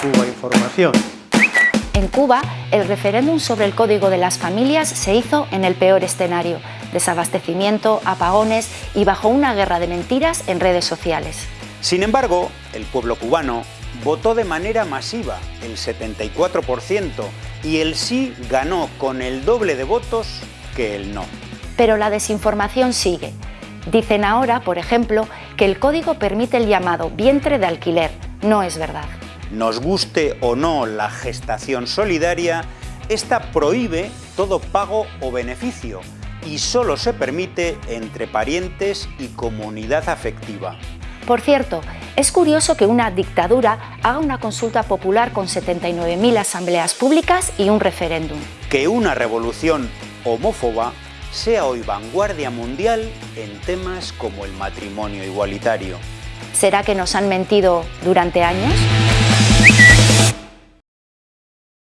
Cuba Información. En Cuba, el referéndum sobre el Código de las Familias se hizo en el peor escenario, desabastecimiento, apagones y bajo una guerra de mentiras en redes sociales. Sin embargo, el pueblo cubano votó de manera masiva, el 74%, y el sí ganó con el doble de votos que el no. Pero la desinformación sigue. Dicen ahora, por ejemplo, que el código permite el llamado vientre de alquiler. No es verdad. Nos guste o no la gestación solidaria, esta prohíbe todo pago o beneficio y solo se permite entre parientes y comunidad afectiva. Por cierto, es curioso que una dictadura haga una consulta popular con 79.000 asambleas públicas y un referéndum. Que una revolución homófoba sea hoy vanguardia mundial en temas como el matrimonio igualitario. ¿Será que nos han mentido durante años?